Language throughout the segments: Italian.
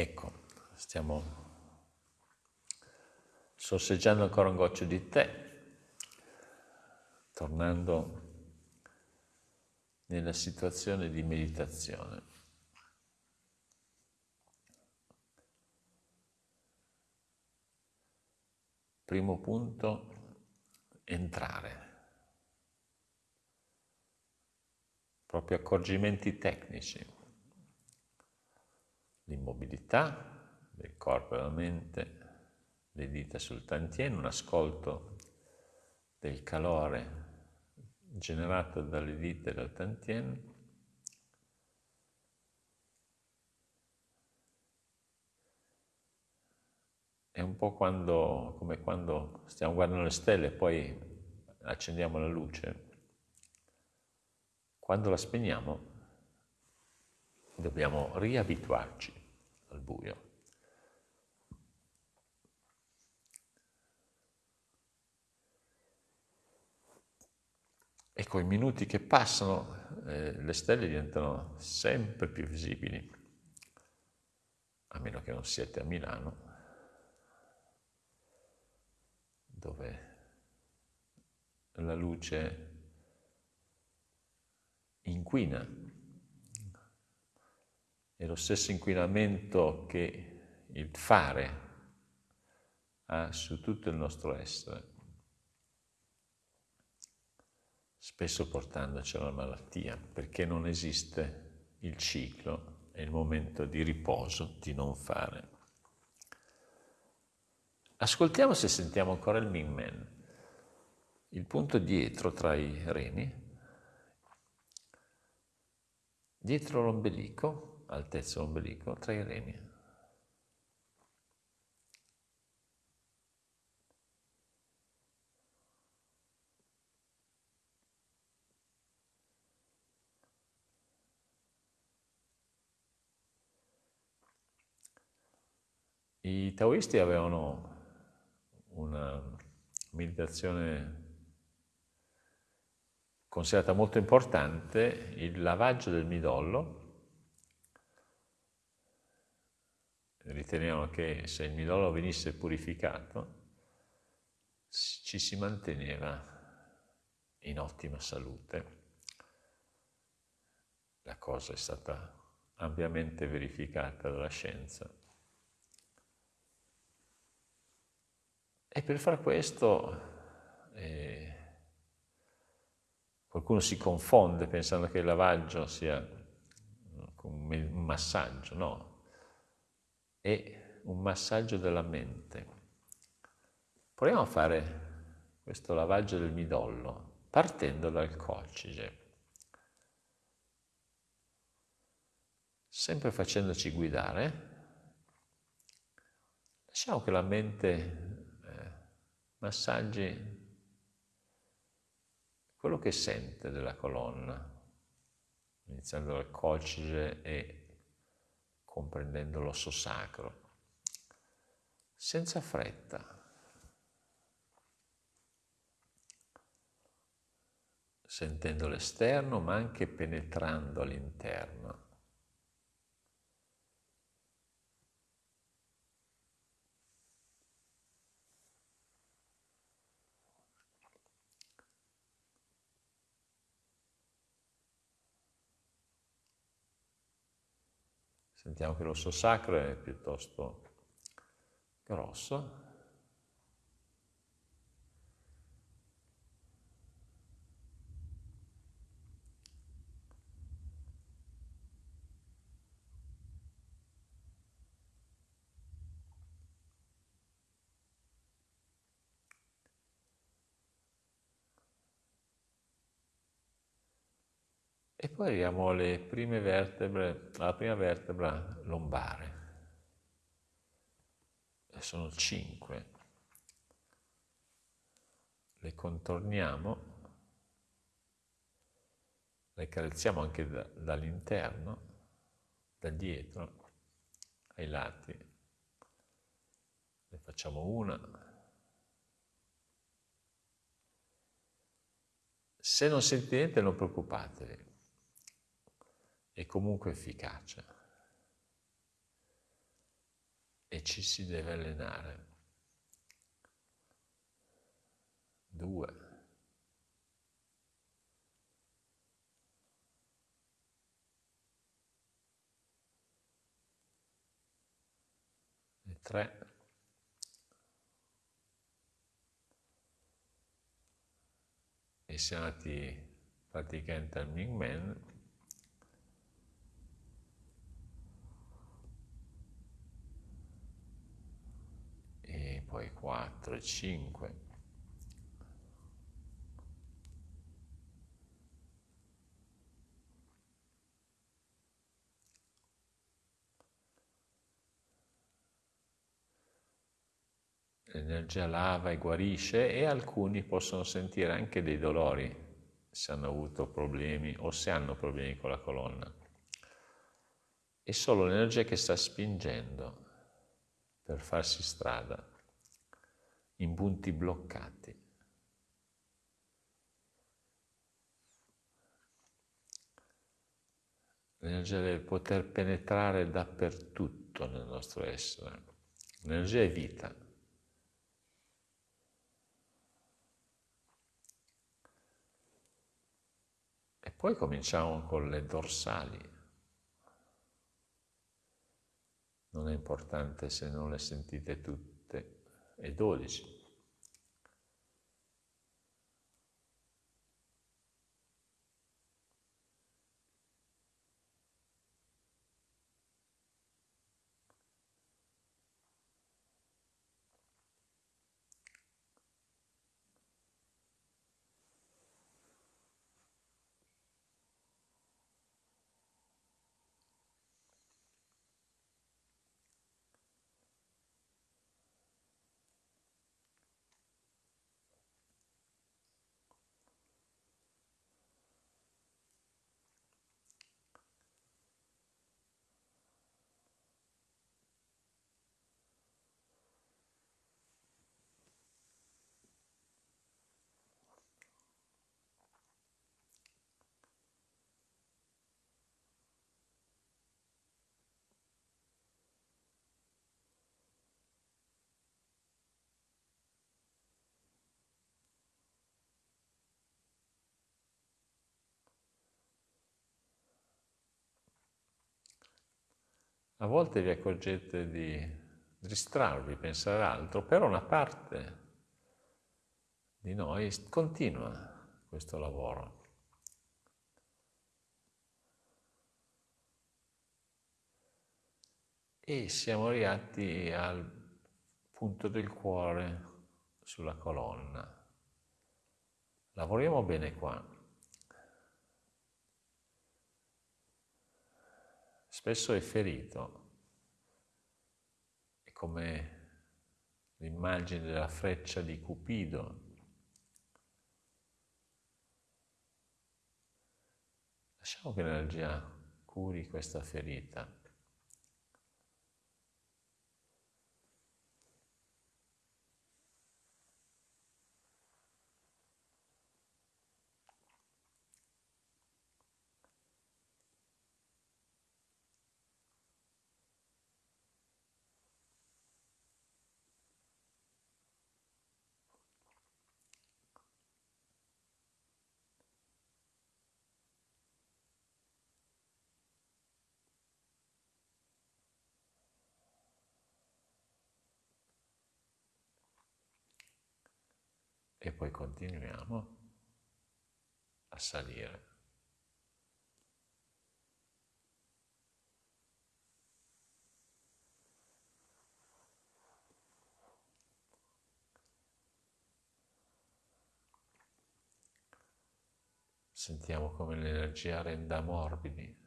Ecco, stiamo sorseggiando ancora un goccio di tè, tornando nella situazione di meditazione. Primo punto, entrare. Proprio accorgimenti tecnici. L'immobilità del corpo e della mente, le dita sul tantien, un ascolto del calore generato dalle dita del tantien, è un po' quando, come quando stiamo guardando le stelle e poi accendiamo la luce. Quando la spegniamo dobbiamo riabituarci al buio. E con i minuti che passano eh, le stelle diventano sempre più visibili, a meno che non siete a Milano, dove la luce inquina. È lo stesso inquinamento che il fare ha su tutto il nostro essere spesso portandoci alla malattia, perché non esiste il ciclo e il momento di riposo, di non fare. Ascoltiamo se sentiamo ancora il Ming Men, il punto dietro tra i reni, dietro l'ombelico, altezza l'ombelico, tra i reni. I taoisti avevano una meditazione considerata molto importante, il lavaggio del midollo. Ritenevano che se il midollo venisse purificato ci si manteneva in ottima salute. La cosa è stata ampiamente verificata dalla scienza. E per far questo eh, qualcuno si confonde pensando che il lavaggio sia un massaggio, no, è un massaggio della mente. Proviamo a fare questo lavaggio del midollo partendo dal coccige, sempre facendoci guidare, lasciamo che la mente massaggi quello che sente della colonna, iniziando dal coccige e comprendendo l'osso sacro, senza fretta. sentendo l'esterno ma anche penetrando all'interno. Sentiamo che l'osso sacro è piuttosto grosso. E poi arriviamo alle prime vertebre, alla prima vertebra lombare. E sono cinque. Le contorniamo, le carezziamo anche da, dall'interno, da dietro, ai lati. Ne facciamo una. Se non sentite niente non preoccupatevi, è comunque efficace. e ci si deve allenare. Due. E tre. E siamo andati praticamente al Ming Men poi 4 e 5. L'energia lava e guarisce e alcuni possono sentire anche dei dolori se hanno avuto problemi o se hanno problemi con la colonna. È solo l'energia che sta spingendo per farsi strada in punti bloccati. L'energia del poter penetrare dappertutto nel nostro essere. L'energia è vita. E poi cominciamo con le dorsali. Non è importante se non le sentite tutte e A volte vi accorgete di distrarvi, pensare altro, però una parte di noi continua questo lavoro. E siamo arrivati al punto del cuore sulla colonna. Lavoriamo bene qua. Spesso è ferito. È come l'immagine della freccia di Cupido. Lasciamo che l'energia curi questa ferita. E poi continuiamo a salire. Sentiamo come l'energia renda morbidi.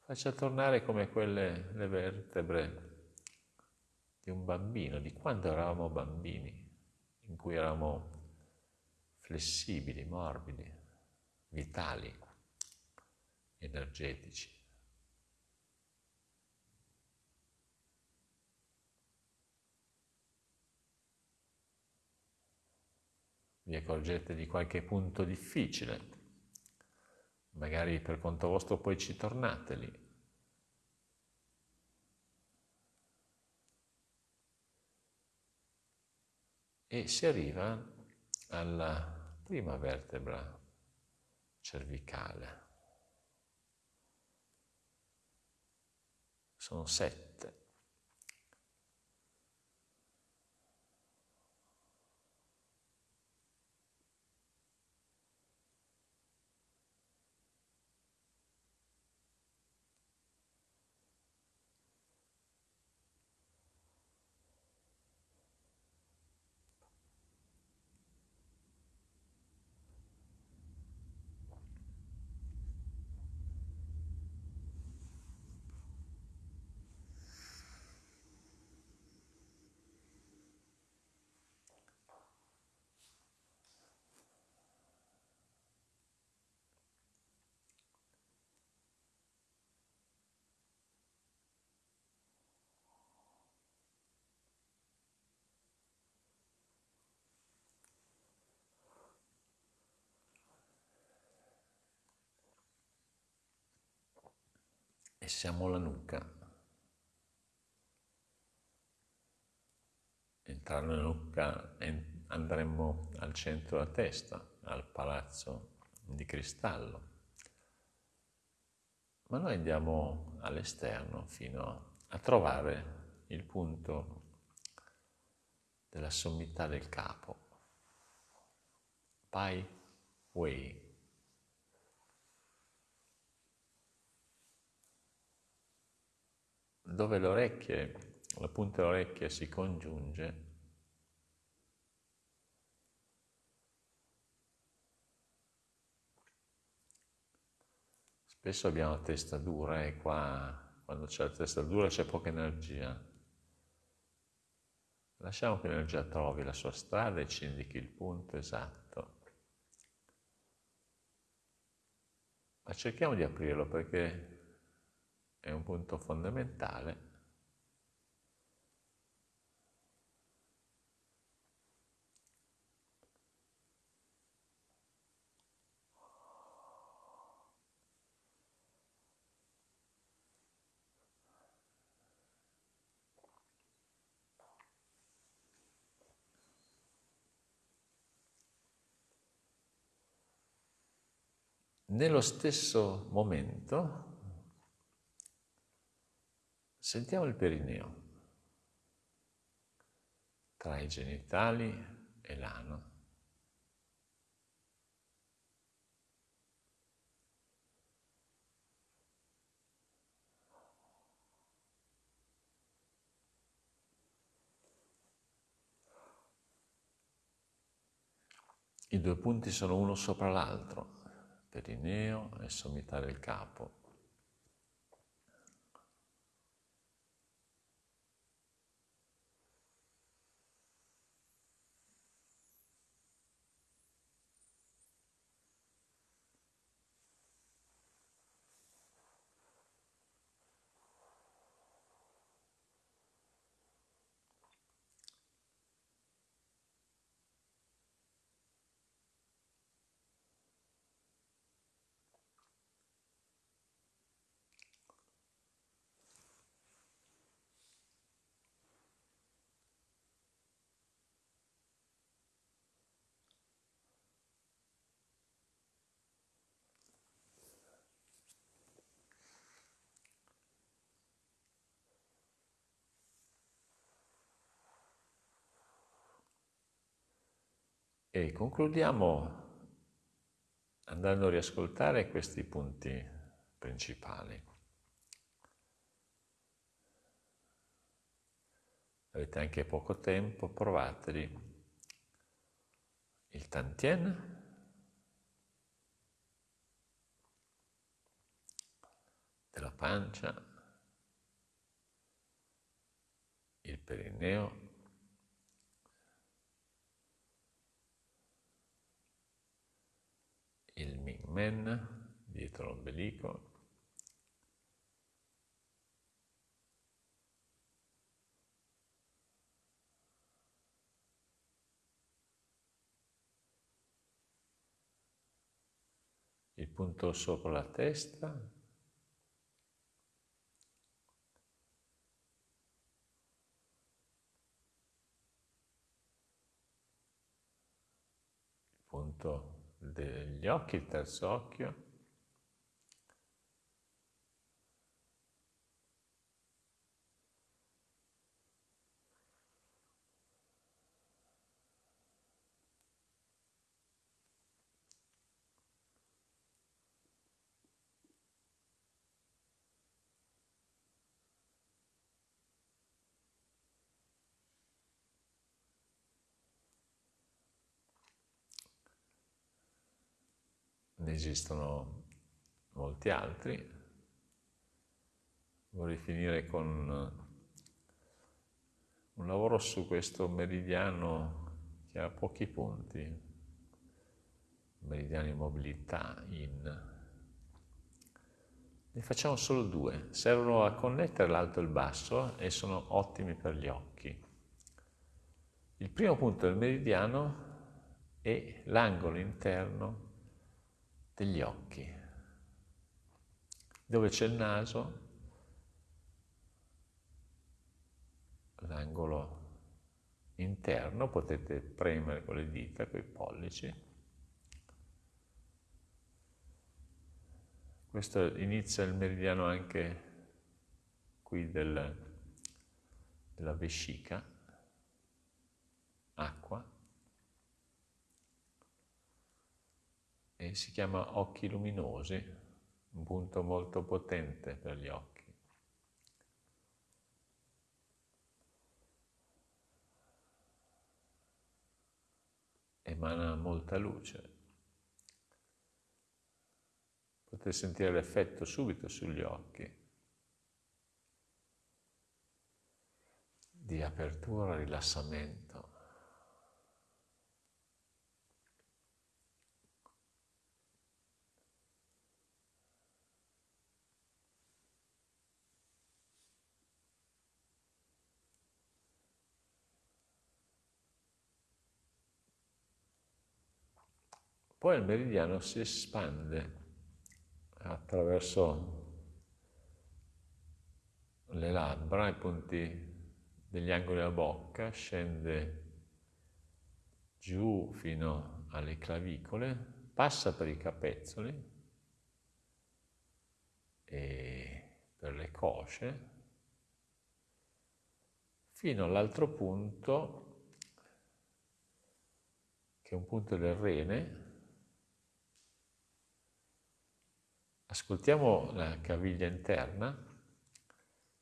Faccia tornare come quelle le vertebre di un bambino, di quando eravamo bambini, in cui eravamo flessibili, morbidi, vitali, energetici. Vi accorgete di qualche punto difficile, magari per conto vostro poi ci tornate lì e si arriva alla prima vertebra cervicale. Sono sette. Siamo alla nuca. Entrare nella nuca andremo al centro della testa, al palazzo di cristallo. Ma noi andiamo all'esterno fino a trovare il punto della sommità del capo. Pai Wei. Dove le orecchie, la punta dell'orecchia si congiunge, spesso abbiamo la testa dura e qua quando c'è la testa dura c'è poca energia. Lasciamo che l'energia trovi la sua strada e ci indichi il punto esatto. Ma cerchiamo di aprirlo perché è un punto fondamentale. Nello stesso momento Sentiamo il perineo tra i genitali e l'ano. I due punti sono uno sopra l'altro, perineo e sommità del capo. E concludiamo andando a riascoltare questi punti principali. Avete anche poco tempo, provateli. Il tantien, della pancia, il perineo, Mingmen dietro l'ombelico, il punto sopra la testa, punto degli occhi, il terzo occhio, ne esistono molti altri. Vorrei finire con un lavoro su questo meridiano che ha pochi punti, meridiano di mobilità in. Ne facciamo solo due, servono a connettere l'alto e il basso e sono ottimi per gli occhi. Il primo punto del meridiano è l'angolo interno degli occhi. Dove c'è il naso, l'angolo interno, potete premere con le dita, con i pollici. Questo inizia il meridiano anche qui del, della vescica, acqua, e si chiama occhi luminosi, un punto molto potente per gli occhi. Emana molta luce. Potete sentire l'effetto subito sugli occhi di apertura, rilassamento. Poi il meridiano si espande attraverso le labbra, i punti degli angoli della bocca, scende giù fino alle clavicole, passa per i capezzoli e per le cosce, fino all'altro punto, che è un punto del rene, Ascoltiamo la caviglia interna,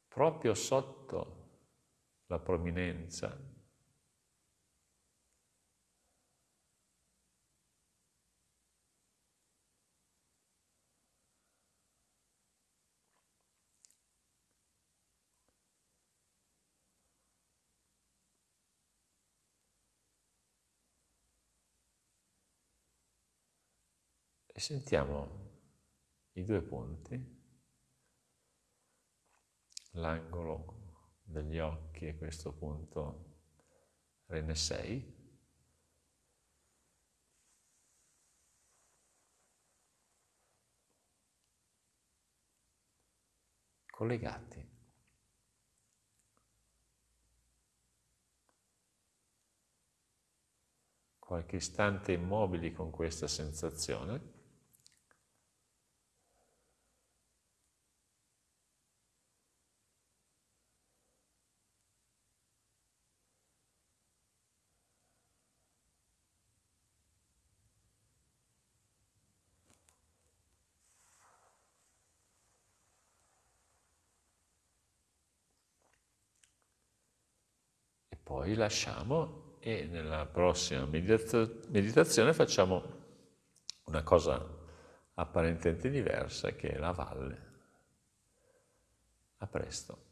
proprio sotto la prominenza. E sentiamo i due punti, l'angolo degli occhi e questo punto Rene 6, collegati. Qualche istante immobili con questa sensazione. Poi lasciamo e nella prossima meditazione facciamo una cosa apparentemente diversa che è la valle. A presto.